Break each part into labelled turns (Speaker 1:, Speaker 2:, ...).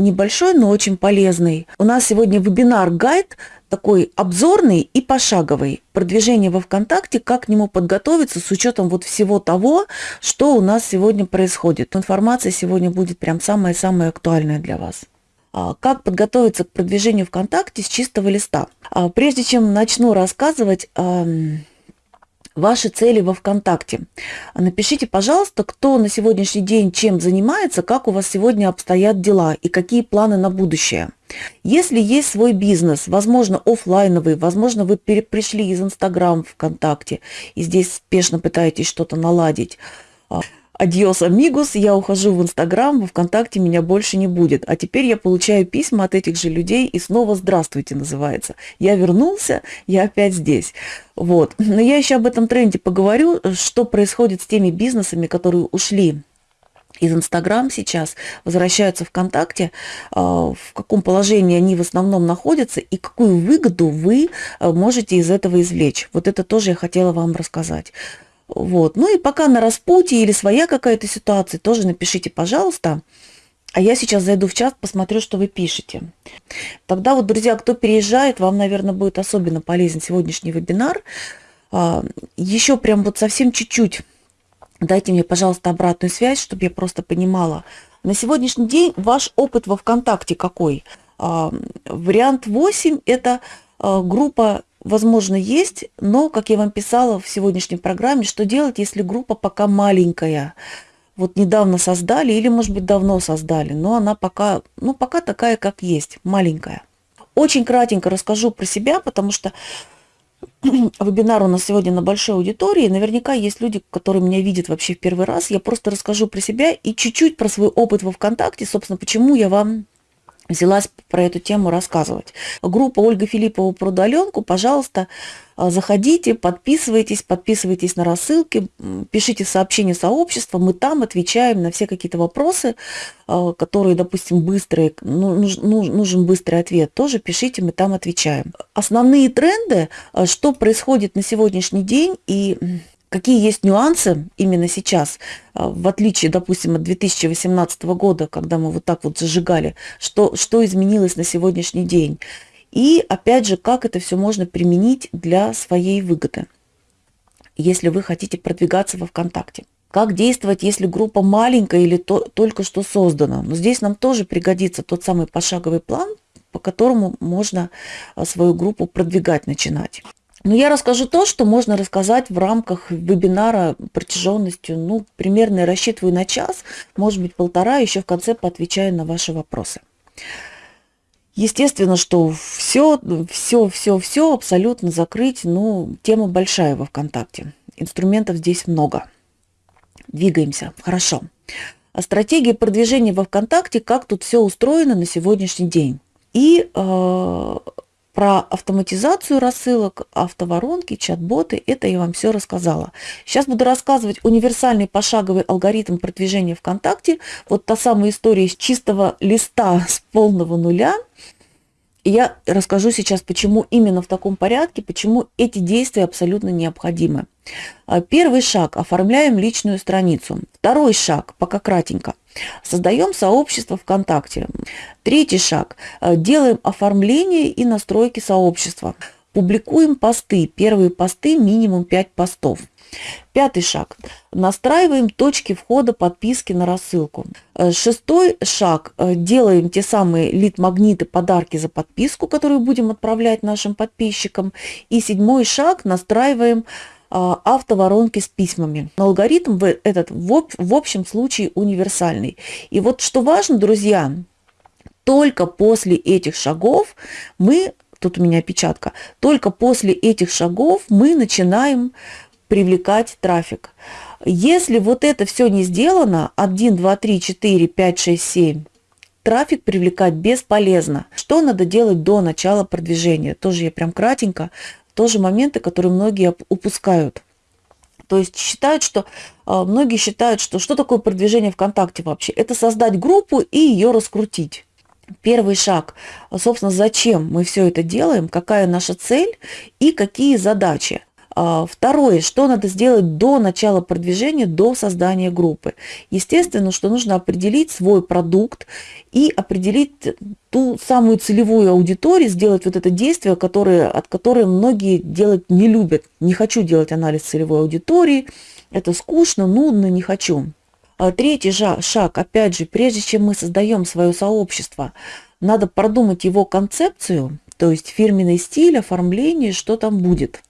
Speaker 1: небольшой, но очень полезный. У нас сегодня вебинар-гайд такой обзорный и пошаговый. Продвижение во ВКонтакте, как к нему подготовиться с учетом вот всего того, что у нас сегодня происходит. Информация сегодня будет прям самая-самая актуальная для вас. А, как подготовиться к продвижению ВКонтакте с чистого листа? А, прежде чем начну рассказывать ваши цели во ВКонтакте. Напишите, пожалуйста, кто на сегодняшний день чем занимается, как у вас сегодня обстоят дела и какие планы на будущее. Если есть свой бизнес, возможно, офлайновый, возможно, вы пришли из Инстаграм ВКонтакте и здесь спешно пытаетесь что-то наладить, Адьос, амигус, я ухожу в Инстаграм, во Вконтакте меня больше не будет. А теперь я получаю письма от этих же людей и снова «Здравствуйте» называется. Я вернулся, я опять здесь. Вот. Но я еще об этом тренде поговорю, что происходит с теми бизнесами, которые ушли из Инстаграм сейчас, возвращаются ВКонтакте, а, в каком положении они в основном находятся и какую выгоду вы а, можете из этого извлечь. Вот это тоже я хотела вам рассказать. Вот. Ну и пока на распутье или своя какая-то ситуация, тоже напишите, пожалуйста. А я сейчас зайду в чат, посмотрю, что вы пишете. Тогда вот, друзья, кто переезжает, вам, наверное, будет особенно полезен сегодняшний вебинар. А, Еще прям вот совсем чуть-чуть дайте мне, пожалуйста, обратную связь, чтобы я просто понимала. На сегодняшний день ваш опыт во ВКонтакте какой? А, вариант 8 – это а, группа возможно, есть, но, как я вам писала в сегодняшней программе, что делать, если группа пока маленькая? Вот недавно создали или, может быть, давно создали, но она пока, ну, пока такая, как есть, маленькая. Очень кратенько расскажу про себя, потому что вебинар у нас сегодня на большой аудитории. Наверняка есть люди, которые меня видят вообще в первый раз. Я просто расскажу про себя и чуть-чуть про свой опыт во ВКонтакте, собственно, почему я вам взялась про эту тему рассказывать. Группа Ольга Филиппова про удаленку, пожалуйста, а, заходите, подписывайтесь, подписывайтесь на рассылки, пишите сообщения сообщества, мы там отвечаем на все какие-то вопросы, а, которые, допустим, быстрые, ну, нужен быстрый ответ, тоже пишите, мы там отвечаем. Основные тренды, а, что происходит на сегодняшний день и Какие есть нюансы именно сейчас, а, в отличие, допустим, от 2018 года, когда мы вот так вот зажигали, что, что изменилось на сегодняшний день. И опять же, как это все можно применить для своей выгоды, если вы хотите продвигаться во ВКонтакте. Как действовать, если группа маленькая или то, только что создана. Но здесь нам тоже пригодится тот самый пошаговый план, по которому можно а, свою группу продвигать, начинать. Но я расскажу то, что можно рассказать в рамках вебинара протяженностью, ну, примерно рассчитываю на час, может быть, полтора, еще в конце поотвечаю на ваши вопросы. Естественно, что все, все, все, все абсолютно закрыть, ну, тема большая во ВКонтакте. Инструментов здесь много. Двигаемся. Хорошо. А стратегия продвижения во ВКонтакте, как тут все устроено на сегодняшний день. И э, про автоматизацию рассылок, автоворонки, чат-боты, это я вам все рассказала. Сейчас буду рассказывать универсальный пошаговый алгоритм продвижения ВКонтакте. Вот та самая история с чистого листа с полного нуля – я расскажу сейчас, почему именно в таком порядке, почему эти действия абсолютно необходимы. А, первый шаг – оформляем личную страницу. Второй шаг, пока кратенько, создаем сообщество ВКонтакте. Третий шаг – делаем оформление и настройки сообщества. Публикуем посты. Первые посты минимум 5 постов. Пятый шаг. Настраиваем точки входа подписки на рассылку. Э, шестой шаг. Э, делаем те самые лид-магниты, подарки за подписку, которые будем отправлять нашим подписчикам. И седьмой шаг. Настраиваем э, автоворонки с письмами. Но алгоритм этот в общем случае универсальный. И вот что важно, друзья, только после этих шагов мы, тут у меня опечатка, только после этих шагов мы начинаем привлекать трафик. Если вот это все не сделано, 1, 2, 3, 4, 5, 6, 7, трафик привлекать бесполезно. Что надо делать до начала продвижения? Тоже я прям кратенько. Тоже моменты, которые многие упускают. То есть считают, что а, многие считают, что что такое продвижение ВКонтакте вообще? Это создать группу и ее раскрутить. Первый шаг, собственно, зачем мы все это делаем, какая наша цель и какие задачи. А, второе, что надо сделать до начала продвижения, до создания группы. Естественно, что нужно определить свой продукт и определить ту самую целевую аудиторию, сделать вот это действие, которое, от которой многие делать не любят. Не хочу делать анализ целевой аудитории, это скучно, нудно, не хочу. А третий шаг, опять же, прежде чем мы создаем свое сообщество, надо продумать его концепцию, то есть фирменный стиль, оформление, что там будет.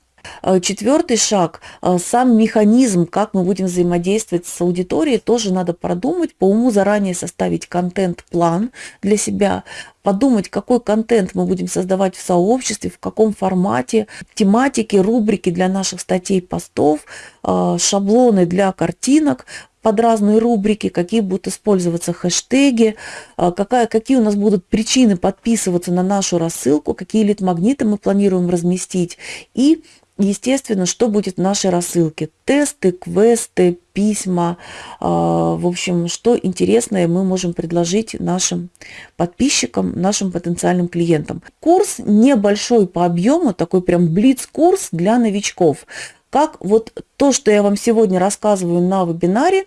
Speaker 1: А четвертый шаг, а, сам механизм, как мы будем взаимодействовать с аудиторией, тоже надо продумать, по уму заранее составить контент-план для себя, подумать, какой контент мы будем создавать в сообществе, в каком формате, тематики, рубрики для наших статей, постов, шаблоны для картинок, под разные рубрики, какие будут использоваться хэштеги, а, какая, какие у нас будут причины подписываться на нашу рассылку, какие лид-магниты мы планируем разместить и естественно, что будет в нашей рассылке. Тесты, квесты, письма, а, в общем, что интересное мы можем предложить нашим подписчикам, нашим потенциальным клиентам. Курс небольшой по объему, такой прям блиц-курс для новичков как вот то, что я вам сегодня рассказываю на вебинаре,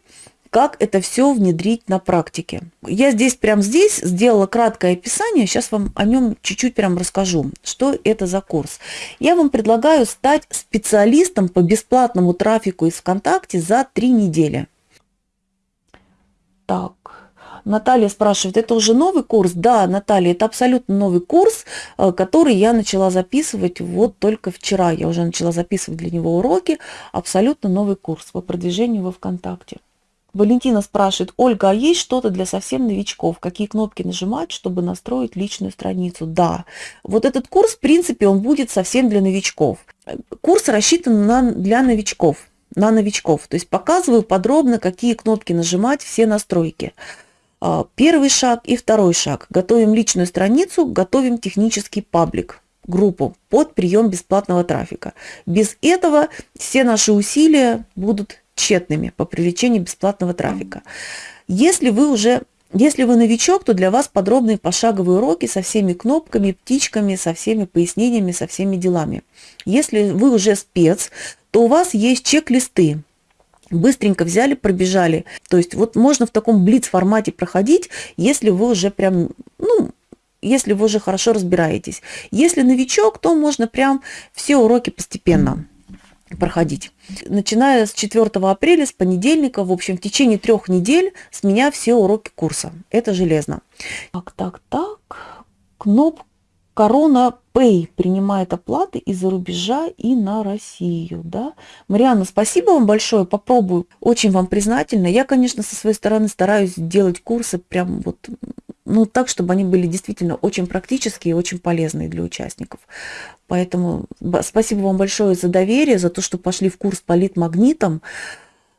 Speaker 1: как это все внедрить на практике. Я здесь, прям здесь сделала краткое описание, сейчас вам о нем чуть-чуть прям расскажу, что это за курс. Я вам предлагаю стать специалистом по бесплатному трафику из ВКонтакте за три недели. Так, Наталья спрашивает, это уже новый курс? Да, Наталья, это абсолютно новый курс, э, который я начала записывать вот только вчера. Я уже начала записывать для него уроки. Абсолютно новый курс по продвижению во ВКонтакте. Валентина спрашивает, Ольга, а есть что-то для совсем новичков? Какие кнопки нажимать, чтобы настроить личную страницу? Да, вот этот курс, в принципе, он будет совсем для новичков. Курс рассчитан на, для новичков, на новичков. То есть показываю подробно, какие кнопки нажимать, все настройки. А, первый шаг и второй шаг. Готовим личную страницу, готовим технический паблик группу под прием бесплатного трафика. Без этого все наши усилия будут тщетными по привлечению бесплатного трафика. Если вы уже если вы новичок, то для вас подробные пошаговые уроки со всеми кнопками, птичками, со всеми пояснениями, со всеми делами. Если вы уже спец, то у вас есть чек-листы, быстренько взяли, пробежали. То есть вот можно в таком блиц-формате проходить, если вы уже прям, ну, если вы уже хорошо разбираетесь. Если новичок, то можно прям все уроки постепенно проходить. Начиная с 4 апреля, с понедельника, в общем, в течение трех недель с меня все уроки курса. Это железно. Так, так, так. Кнопка Корона Pay принимает оплаты из-за рубежа и на Россию. Да? Марианна, спасибо вам большое, попробую. Очень вам признательна. Я, конечно, со своей стороны стараюсь делать курсы прям вот ну, так, чтобы они были действительно очень практические и очень полезные для участников. Поэтому спасибо вам большое за доверие, за то, что пошли в курс по лид-магнитам.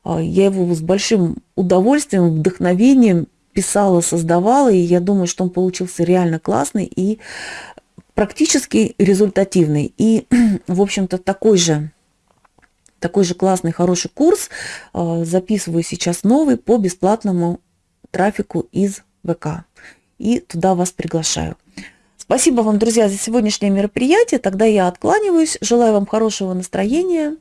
Speaker 1: А, я его с большим удовольствием, вдохновением писала, создавала, и я думаю, что он получился реально классный. И практически результативный. И, в общем-то, такой же, такой же классный, хороший курс э, записываю сейчас новый по бесплатному трафику из ВК. И туда вас приглашаю. Спасибо вам, друзья, за сегодняшнее мероприятие. Тогда я откланиваюсь. Желаю вам хорошего настроения.